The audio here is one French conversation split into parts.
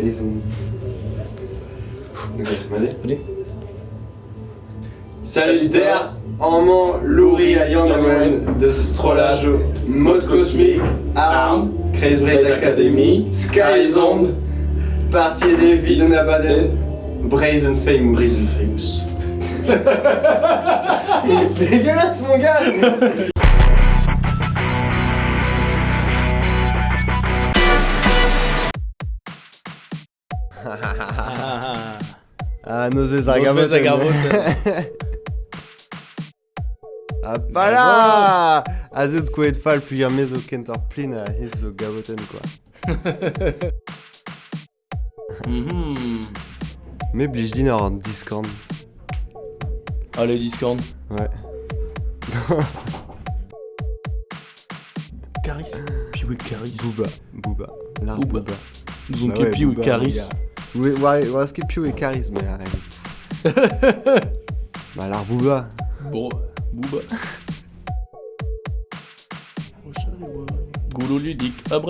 Allez. Salutaire, Amant, Louri, Ayandawen, de ce strollage, mode cosmique, Arm, Crazy Braid Academy, Skyzone, partie des vies de Nabaden, Brazen Famous. Famous. Dégueulasse mon gars ah, nos vezagaboten. Hop là A zo kouet fall plusieurs mez o kentor plin a hez zo gaboten quoi. Mhm. Mais blij din Discord. Ah le Discord Ouais. Caris Piwe Caris. Booba. Booba. Booba. Nous on bah Caris. Oareske più e carisme are. Ba ar bouba. Bon, bouba. Goulot ludique, à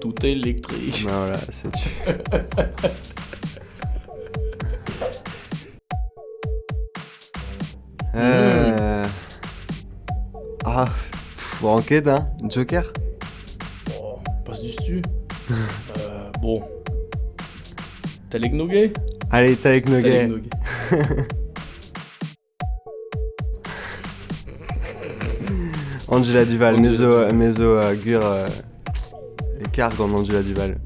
tout électrique. Ben voilà, c'est tu. Euh, ah, pff, enquête, hein Joker Bon, passe du stu. euh, bon, Talek Noguet Allez, Talek Noguet. Angela Duval, Meso, Meso uh, Gur, uh, écart dans Angela Duval.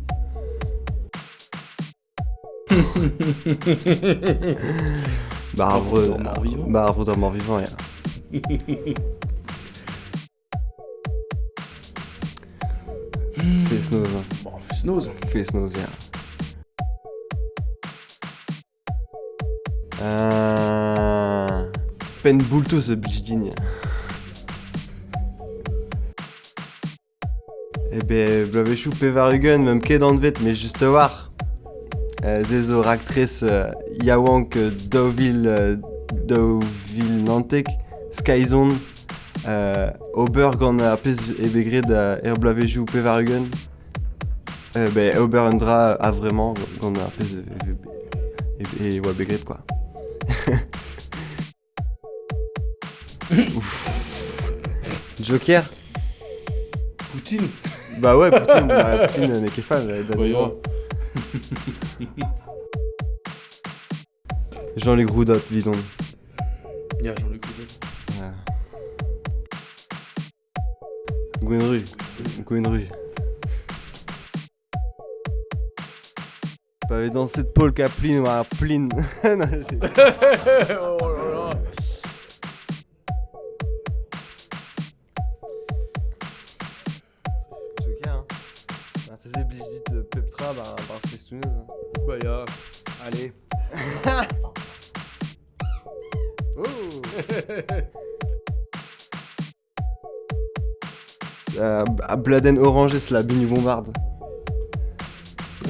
Barbe Barbe bah, dans mort vivant, yeah. Face nose. Bon, face nose. Face nose, yeah. Euh, ah, peine bulto ce building. Eh ben, blavechou pevarugen, même qu'est dans vet, mais juste voir. Euh, Zezo, actrice, euh, Yawank, euh, Deauville, euh, Deauville, Nantek, Skyzone, euh, Oberg en a et Begrid, Erblavejou, Pevarugen. Euh, ben, Oberandra a vraiment, qu'on a et, et, et, Begrid quoi. Joker Poutine Bah ouais, Poutine, bah, Poutine n'est qu'est fan, euh, Jean-Luc Roudot, dis donc. Il y a Jean-Luc Roudot. Ouais. Gwenru. Gwenru. T'avais dansé de Paul Kaplan ou à Plin. oh là là. obligé dit Peptra bah, bah par Festouneuse. Hein. Bah y'a. Allez. oh. euh, Bladen Orange et Slabini Bombarde.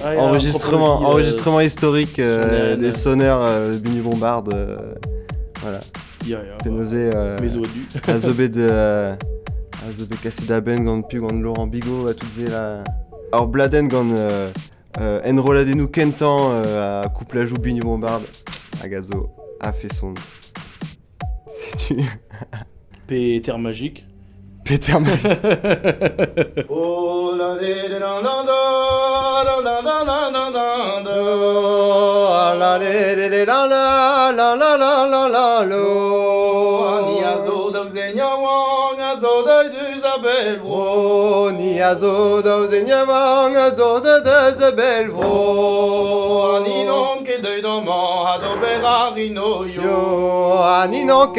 Enregistrement, enregistrement historique euh, des sonneurs euh, Bini Bombard. Euh, voilà. Pénosé euh, de. Ben, Gand Laurent Bigot, à toutes là. Alors Bladen, Gand. Enroladenu Kentan, à Couplajou Bini Bombard. Agazo a fait son. C'est du. Péter magique. Peter Magic. oh la la le le la la la la la la la lo. Ani a zo daou zen ya wang a zo da deus a bel vro. Ni a zo daou zen wang a zo da deus a bel vro. Ani non doman ha dobera rino yo Aninon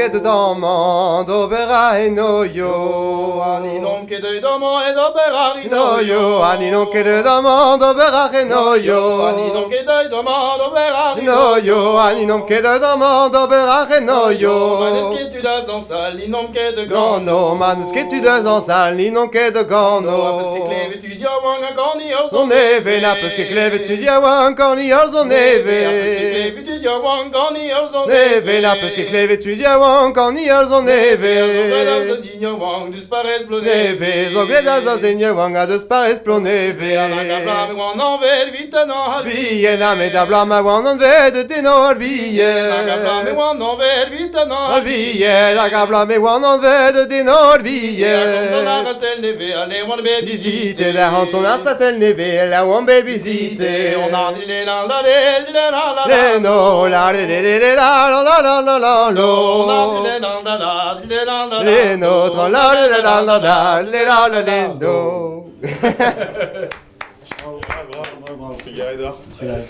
dobera eno yo. Aninon ket doman dobera rino yo. Aninon ket doman dobera rino yo Aninon ket doman dobera rino yo. Aninon ket doman dobera rino yo Manes ket tu de gano Manes tu da zan sal inom ket de gano tu dia wang eve Apes ket tu wang Inclusive wang Neve la pesque cleve tu dia wang kan ni al zon neve wang dispares Neve zo gleda zo zenye wang a deus pares plo neve Blame Biye na me da blam a wan an ved te Blame ver vite an har Biye la ga blam e wan an ved te wan be Visite la hanton a sa tel neve la wan be visite On a dit les la la la Le no le le le le la la les la les la Les nôtres